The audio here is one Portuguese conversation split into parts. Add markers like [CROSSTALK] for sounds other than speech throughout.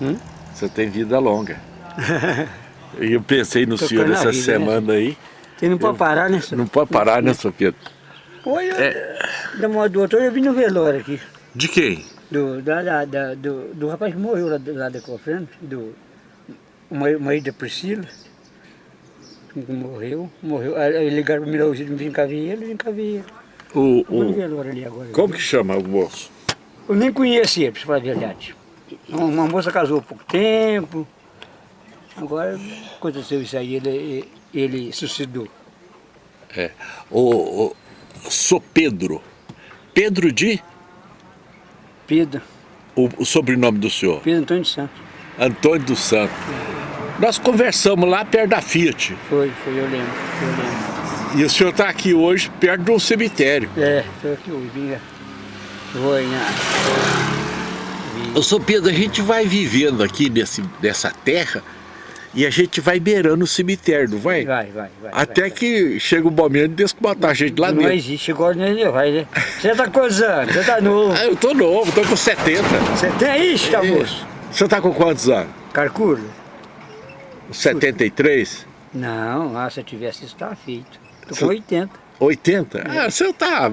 Hum? Você tem vida longa. E [LAUGHS] eu pensei no senhor essa vida, né? semana né? aí. Você não pode parar, né, senhor? Não pode parar, né, senhor Pedro? Oi, é... da moda do outro, eu vim no velório aqui. De quem? Do, da, da, da do, do rapaz que morreu lá, lá da Cofrando, do marido da Priscila, que morreu, morreu. Aí ligaram para o Milauzinho, vim cá ver ele, vim cá ver ele. O, o... agora. Como que chama o moço? Eu nem conheço ele, para falar a verdade. Uma, moça casou há pouco tempo, agora aconteceu isso aí, ele, ele suicidou. É. O, o, sou Pedro. Pedro de? Pedro. O, o sobrenome do senhor? Pedro Antônio dos Santos. Antônio dos Santos. Nós conversamos lá perto da Fiat. Foi, foi, eu lembro, eu lembro. E o senhor está aqui hoje perto de um cemitério. É, estou aqui hoje. Vou em... Ô, São Pedro, a gente vai vivendo aqui nesse, nessa terra e a gente vai beirando o cemitério, não vai? Vai, vai, vai. Até vai, que vai. chega o momento de botar a gente lá não dentro. Não existe, agora não vai, né? Você tá quantos anos? Você tá novo? Ah, eu tô novo, tô com 70. Você tem isso, tá, moço? Você tá com quantos anos? Calcula. 73? Não, ah, se eu tivesse isso, tá feito. Tô com 80. 80? É. Ah, você tá...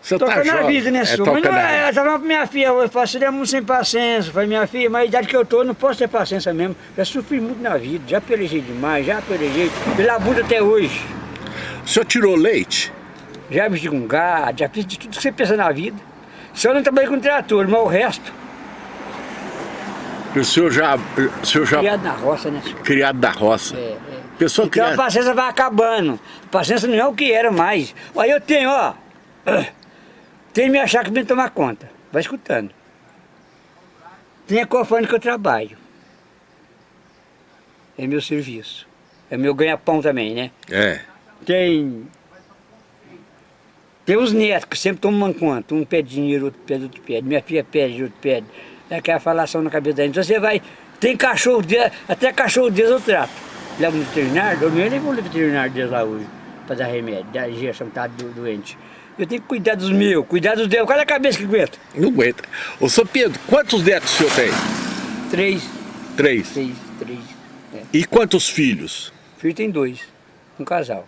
Você toca tá na jovem. vida, né, é, senhor? Mas não é, eu tava pra minha filha, eu faço muito sem paciência. Falei, minha filha, mas a idade que eu tô, não posso ter paciência mesmo. Já sofri muito na vida, já pelejei demais, já pelejei, pela bunda até hoje. O senhor tirou leite? Já mexi com gado, já fiz de tudo que você pensa na vida. Só não trabalhei com trator, mas o resto... O senhor já... O senhor já... Criado na roça, né, senhor? Criado na roça. É, é. Pessoa então criada... a paciência vai acabando. A paciência não é o que era mais. Aí eu tenho, ó... [COUGHS] Tem me achar que vem tomar conta. Vai escutando. Tem a cofane que eu trabalho. É meu serviço. É meu ganha-pão também, né? É. Tem... Tem os netos que sempre tomam conta. Um pede dinheiro, outro pede, outro pede. Minha filha pede, outro pede. É aquela falação na cabeça da gente. Então você vai... Tem cachorro deles, até cachorro deles eu trato. Leva no veterinário, eu nem vou no veterinário deles lá hoje. Pra dar remédio, da injeção que tá doente. Eu tenho que cuidar dos meus, cuidar dos deus. Qual é a cabeça que aguenta? Não aguenta. Ô, São Pedro, quantos netos o senhor tem? Três. Três? Três, três. É. E quantos filhos? Filho tem dois, um casal.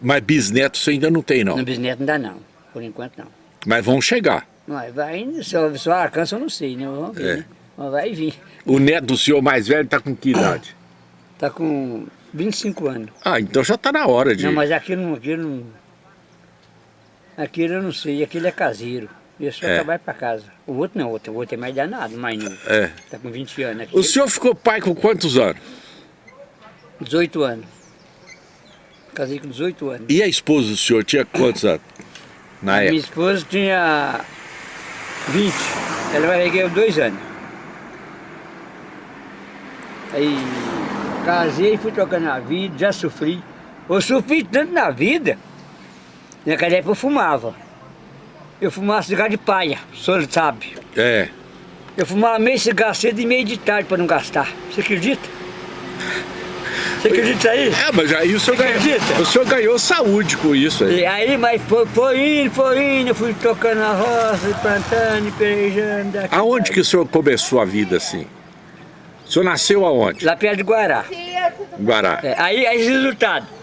Mas bisnetos você ainda não tem, não? Não, bisneto dá, não. Por enquanto, não. Mas vão chegar? Vai, vai só, só alcança eu não sei, né? Vamos ver, é. né? Mas vai vir. O neto do senhor mais velho está com que idade? Está com 25 anos. Ah, então já está na hora de... Não, mas aqui não... Aqui não Aquele eu não sei, aquele é caseiro. Eu só é. trabalho para casa. O outro não, o outro, o outro é mais danado, mais novo. É. Tá com 20 anos. Aqui. O senhor ficou pai com quantos anos? 18 anos. Casei com 18 anos. E a esposa do senhor tinha quantos anos? Na a época? Minha esposa tinha 20. Ela vai ganhar dois anos. Aí casei, fui trocando a vida, já sofri. Eu sofri tanto na vida Naquela época eu fumava. Eu fumava cigarro de palha, o senhor sabe. É. Eu fumava meio cigarro cedo e meio de tarde para não gastar. Você acredita? Você acredita aí? É, mas aí o senhor, ganhou, o senhor ganhou saúde com isso aí. E aí, mas foi, foi indo, foi indo, eu fui tocando na roça, plantando, pelejando. Aonde que o senhor começou a vida assim? O senhor nasceu aonde? Lá perto de Guará. Guará. É, aí, aí, resultado.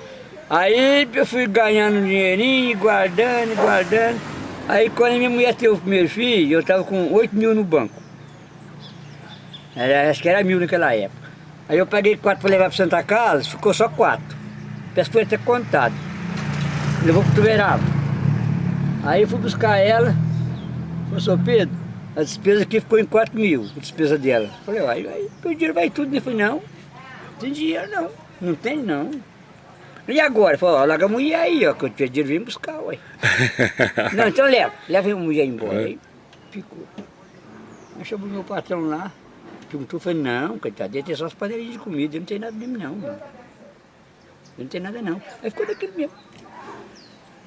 Aí eu fui ganhando dinheirinho, guardando, guardando. Aí quando minha mulher teve o primeiro filho, eu estava com 8 mil no banco. Era, acho que era mil naquela época. Aí eu paguei quatro para levar para Santa Casa, ficou só quatro. Peço foi até contado. Levou para o Tuverava. Aí eu fui buscar ela, seu Pedro, a despesa aqui ficou em 4 mil, a despesa dela. Falei, aí o dinheiro vai tudo. Ele falou, não, não tem dinheiro não, não tem não. E agora? Falou, ó, larga a mulher aí, ó, que eu tinha dinheiro, vem buscar, ué. [LAUGHS] não, então leva, leva a mulher embora. É. Aí ficou. Aí chamou meu patrão lá, perguntou, falei, não, coitado, tem só as panelinhas de comida, não tem nada mesmo não, mano. Não tem nada não. Aí ficou daquilo mesmo.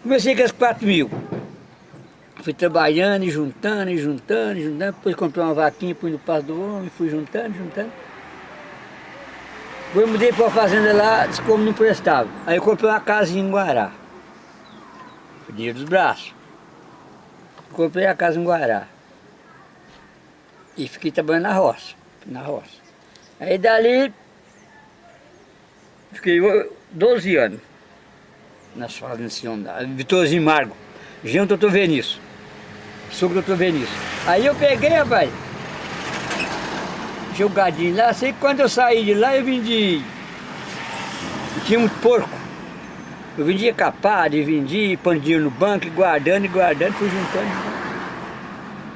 Comecei com as 4 mil. Fui trabalhando e juntando, e juntando, e juntando, depois comprei uma vaquinha, pus no passo do homem, fui juntando, juntando. Eu mudei para uma fazenda lá, disse como não prestava. Aí eu comprei uma casinha em Guará. O dos braços. Comprei a casa em Guará. E fiquei trabalhando na roça, na roça. Aí dali, fiquei 12 anos nas fazendas Vitorzinho Margo, junto doutor Venício, sogro do doutor Venício. Aí eu peguei, rapaz, jogadinho lá, sei que quando eu saí de lá eu vendi, tinha um porco, eu vendia capado, e vendia, pondo dinheiro no banco, guardando e guardando, fui juntando.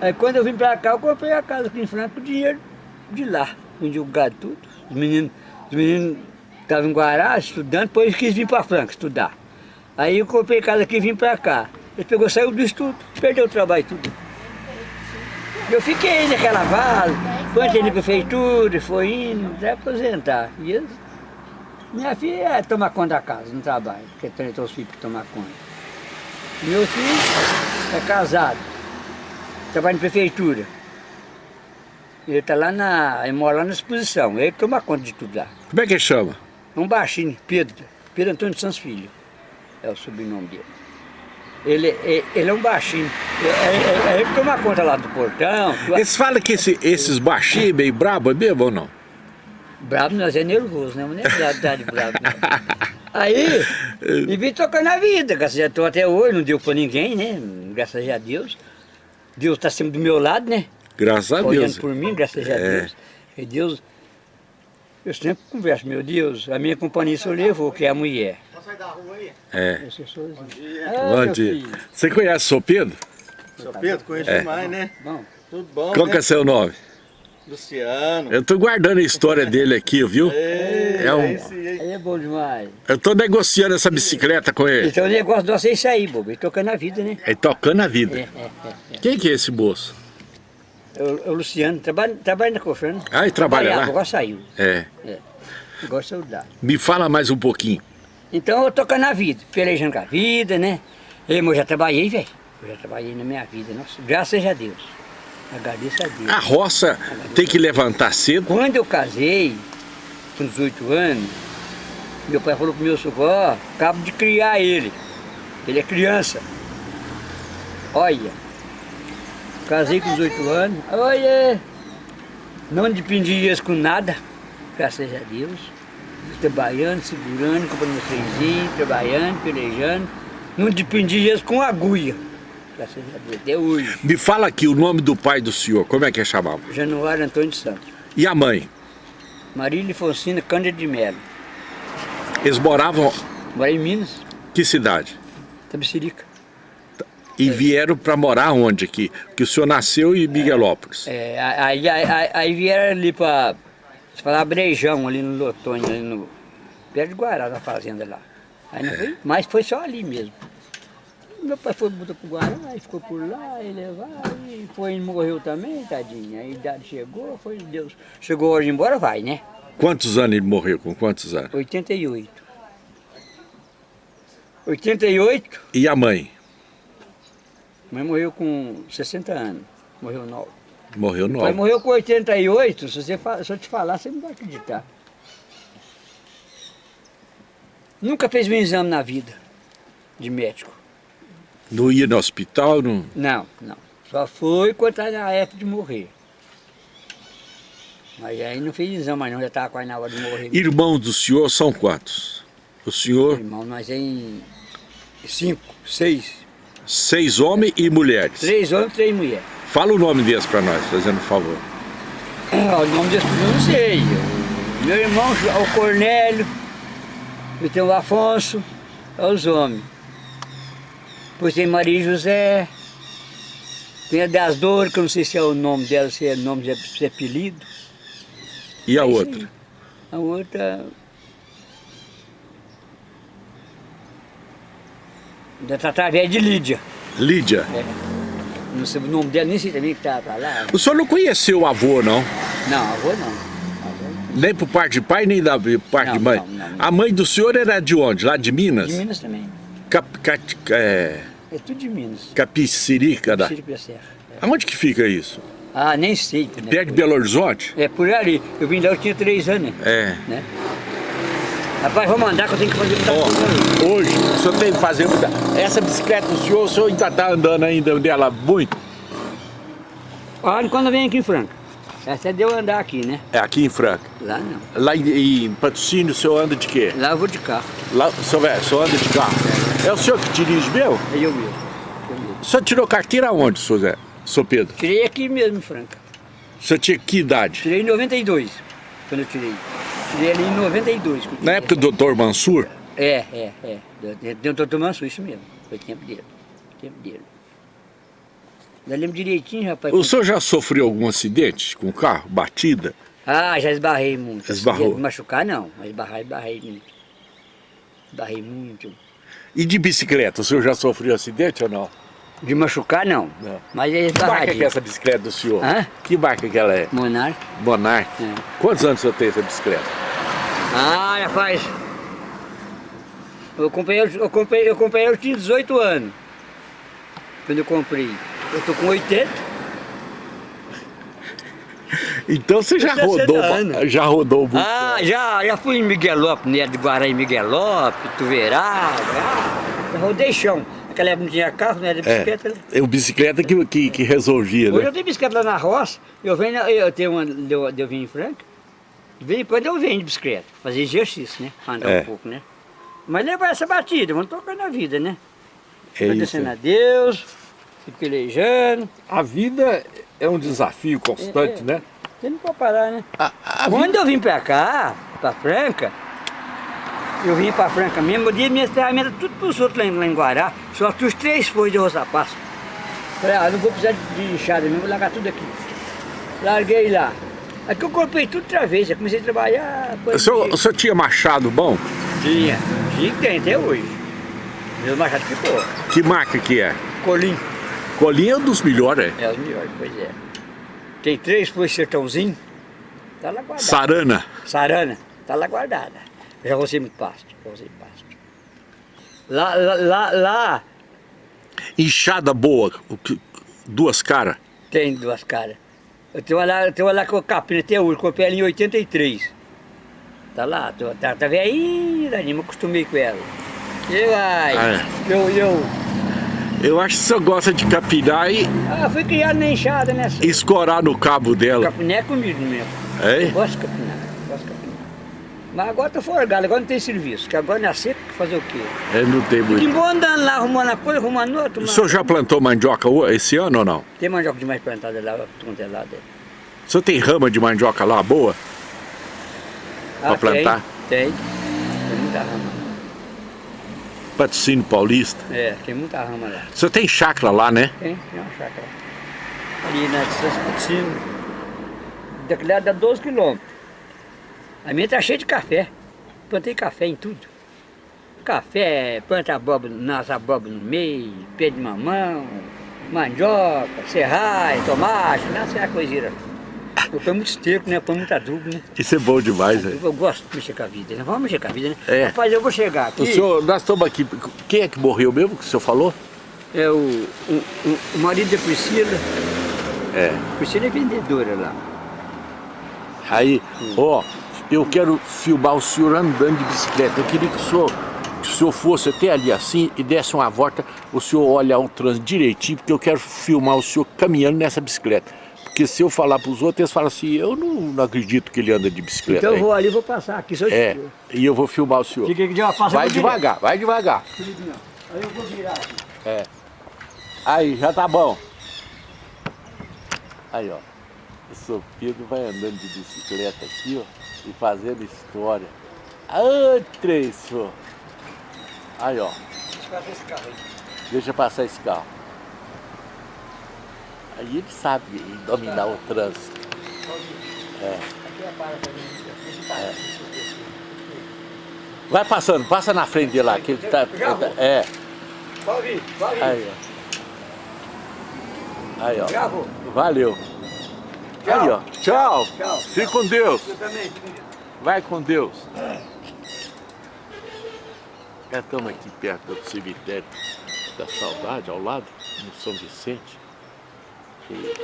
Aí quando eu vim pra cá, eu comprei a casa aqui em Franca com dinheiro de lá. Vendi o gado tudo. Os meninos, os meninos estavam em Guará estudando, depois quis vir pra Franca estudar. Aí eu comprei casa aqui e vim pra cá. Ele pegou, saiu do estudo, perdeu o trabalho tudo. Eu fiquei naquela vaza, foi entrei na prefeitura, foi indo, até aposentar. E eu, minha filha é tomar conta da casa, não trabalha, porque tem os filhos para tomar conta. Meu filho é casado trabalha na prefeitura. Ele está lá na. ele mora lá na exposição, ele toma conta de tudo lá. Como é que ele chama? Um baixinho, Pedro, Pedro Antônio Santos Filho, é o sobrenome dele. Ele, ele, é um baixinho, é, é, é ele toma conta lá do portão. Eles falam que esse, esses baixinhos meio brabo é mesmo ou não? Brabo nós é nervoso, né? Não é verdade brabo. Né? Aí, e vim tocando a vida, graças a Deus, até hoje, não deu pra ninguém, né? Graças a Deus. Deus está sempre do meu lado, né? Graças a Deus. Olhando por mim, graças a é. Deus. E Deus, eu sempre converso, meu Deus, a minha companhia só levou, que é a mulher. Da rua aí? É. Bom dia. Bom dia. Você conhece o Sou Pedro? Sou Pedro, conheço é. demais, né? Bom. Tudo bom, Qual né? que é seu nome? Luciano. Eu tô guardando a história dele aqui, viu? Ei, é um... Aí é bom demais. Eu tô negociando essa bicicleta com ele. Então o negócio nosso é isso aí, bobo. Ele tocando a vida, né? Ele tocando a vida. É, é, é, Quem que é esse moço? O, o Luciano, trabalha, trabalha na Cofrana. Ah, ele trabalha lá? Agora saiu. É. É. Agora saiu lá. Me fala mais um pouquinho. Então eu tocando a vida, pelejando com a vida, né? Eu já trabalhei, velho. Eu já trabalhei na minha vida, nossa, graças a Deus. Agradeço a Deus. A roça tem que levantar cedo? Quando eu casei, com 18 anos, meu pai falou pro meu sogro, ó, acabo de criar ele. Ele é criança. Olha, casei com 18 anos, olha, não dependia com nada, graças a Deus. Trabalhando, segurando, comprando meus trenzinhos, trabalhando, pelejando. Não dependia com agulha graças a Deus, até hoje. Me fala aqui o nome do pai do senhor, como é que é chamado? Januário Antônio de Santos. E a mãe? Marília Fonsina Cândido de Melo. Eles moravam... Moravam em Minas. Que cidade? Tabicirica. E é. vieram para morar onde aqui? Porque o senhor nasceu em Miguelópolis. É, aí, aí, aí vieram ali para... Se falar Brejão, ali no Lotônio, ali no... Perto de Guará, na fazenda lá. Aí não é. foi, mas foi só ali mesmo. Meu pai foi botar pro Guará, e ficou por lá, e levar, e foi morreu também, tadinho. A idade chegou, foi Deus. Chegou hoje embora, vai, né? Quantos anos ele morreu? Com quantos anos? 88. 88. E a mãe? A mãe morreu com 60 anos. Morreu nova. Morreu nova. Pai morreu com 88, se, você, se eu te falar, você não vai acreditar. Nunca fez um exame na vida de médico. Não ia no hospital? Não, não. não. Só foi quando estava na época de morrer. Mas aí não fez exame, não, já estava quase na hora de morrer. Irmãos do senhor são quantos? O senhor? Irmão, nós é em cinco, seis. Seis homens e mulheres? Três homens e três mulheres. Fala o nome deles para nós, fazendo favor. É, o nome deles eu não sei. Meu irmão é o Cornélio, e tem o Afonso, é os homens. Depois tem Maria José, tem a das Dores, que eu não sei se é o nome dela, se é nome, se é apelido. E a outra? A outra... Da através de Lídia. Lídia? É. Não sei o nome dela, nem sei também que estava lá. O senhor não conheceu o avô, não? Não, avô não. Nem por parte de pai, nem da parte não, de mãe? Não, não, não. A mãe do senhor era de onde? Lá de Minas? De Minas também. Cap, cap, é... é tudo de Minas. Capicirica da... Capicirica. É. Aonde que fica isso? Ah, nem sei. Né? Perto de Belo Horizonte? É, por ali. Eu vim lá, eu tinha três anos. É. Né? Rapaz, vou mandar que eu tenho que fazer muita oh, coisa. Hoje, o senhor tem que fazer muita... Essa bicicleta do senhor, o senhor ainda está andando ainda dela muito? Olha, quando eu venho aqui em Franca. Essa é de eu andar aqui, né? É aqui em Franca. Lá não. Lá em, em Patrocínio o senhor anda de quê? Lá eu vou de carro. Lá, o senhor, é, o senhor anda de carro? É o senhor que dirige mesmo? É eu mesmo. O senhor tirou carteira aonde, senhor Zé? Senhor Pedro? Tirei aqui mesmo em Franca. O senhor tinha que idade? Tirei em 92, quando eu tirei. Tirei ali em 92. que eu Na época do Dr. Mansur? É, é, é. Deu doutor Mansur, isso mesmo. Foi tempo dele. Tempo dele. Eu lembro direitinho, rapaz. O senhor já sofreu algum acidente com o carro? Batida? Ah, já esbarrei muito. Esbarrou? De machucar não, mas esbarrar, esbarrei muito. Esbarrei muito. E de bicicleta, o senhor já sofreu acidente ou não? De machucar não, Não. mas é Que marca que é essa bicicleta do senhor? Hã? Que marca que ela é? Monarca. Monarch? É. Quantos anos o senhor tem essa bicicleta? Ah, rapaz. Eu comprei, eu comprei, eu comprei, eu tinha 18 anos. Quando eu comprei. Eu tô com 80. [LAUGHS] Então você já 60 rodou, anos. já rodou muito. Ah, já, já fui em Miguelópolis, né? De Guará em Miguelópolis, Tuverada. ah, Já rodei chão. Naquela época não tinha carro, né? De bicicleta. né? É, o bicicleta que, que, que resolvia, Hoje né? eu tenho bicicleta lá na roça, eu venho, na- eu tenho uma, eu, eu venho em Franca, de vez em quando eu venho de bicicleta, fazer exercício, né? Andar É. um pouco, né? Mas levar essa batida, vamos tocando a vida, né? É. Agradecendo a Deus, se pelejando. A vida é um desafio constante, É, é. né? Você não pode parar, né? A, a Quando vida... eu vim pra cá, pra Franca, eu vim pra Franca mesmo, eu dei minhas ferramentas tudo pros outros lá em, lá em Guará, só trouxe três folhas de roça-passo. Falei, ah, não vou precisar de, de enxada mesmo, vou largar tudo aqui. Larguei lá. Aqui eu comprei tudo outra vez, eu comecei a trabalhar. O senhor, o senhor tinha machado bom? Tinha, tinha que tem até hoje. Meu machado ficou. Que marca que é? Colim. Colinha é um dos melhores, é? É os melhores, pois é. Tem três de sertãozinho, tá lá guardado. Sarana. Sarana, tá lá guardada. Já gostei muito pasto, gostei de pasto. Lá, lá, lá, lá Enxada boa, duas caras. tem duas caras. Eu tenho lá, eu tenho lá com capina até hoje, comprei ela em 83. Tá lá, tô- tá, tá velhinha, Dani, me acostumei com ela. E vai, Ah, é. eu, eu, Eu acho que senhor gosta de capinar e ah, fui criado na enxada, né? escorar no cabo dela. Capiné é comigo mesmo. É? Eu de gosto de capinar. Mas agora tô folgado, agora não tem serviço, que agora na seca, fazer o quê? É, não tem muito. embora andando lá, arrumando uma coisa, arrumando outra. O senhor já plantou mandioca esse ano ou não? Tem mandioca demais plantada lá, tudo é lado. O senhor tem rama de mandioca lá boa? Pra plantar? Tem, tem. Tem muita rama. Patrocínio Paulista. É, tem muita rama lá. O senhor tem chácara lá, né? Tem, tem uma chácara. Ali na distância do Ticino. Daqui lá dá 12 quilômetros. A minha tá cheia de café. Plantei café em tudo. Café, planta abóbora, nas abóbora no meio, pé de mamão, mandioca, serraia, tomate, nasce a coisinha. Eu ponho muito esterco, né? Eu ponho muito adubo, né? Isso é bom demais, né? Eu gosto de mexer com a vida, né? Vamos mexer com a vida, né? É. Rapaz, eu vou chegar aqui. O senhor, nós estamos aqui. Quem é que morreu mesmo que o senhor falou? É o, o, o- o marido da Priscila. É. Priscila é vendedora lá. Aí, ó, eu quero filmar o senhor andando de bicicleta. Eu queria que o senhor, que o senhor fosse até ali assim e desse uma volta, o senhor olhar o trânsito direitinho, porque eu quero filmar o senhor caminhando nessa bicicleta. Porque se eu falar para os outros, eles falam assim, eu não, não acredito que ele anda de bicicleta. Então eu vou ali e vou passar aqui. Só É, e eu vou filmar o senhor. De uma passa Vai devagar, vai devagar. Aí eu vou virar aqui. É. Aí, já tá bom. Aí, ó. O seu Pedro vai andando de bicicleta aqui, ó, e fazendo história. Ah, três, senhor. Aí, ó. Deixa eu passar esse carro aí. Deixa passar esse carro. Aí ele sabe dominar o trânsito. É. Aqui é. Vai passando, passa na frente dele lá, que ele tá. É. Aí, ó. Aí, ó. Valeu. Tchau. Aí, ó. Tchau. Tchau. Fique com Deus. Eu também. Vai com Deus. Já estamos aqui perto do cemitério da Saudade, ao lado, no São Vicente. E...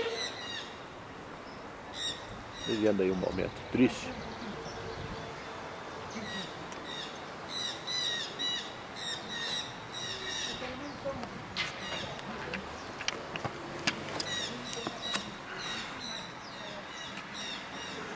Vivendo aí um momento triste.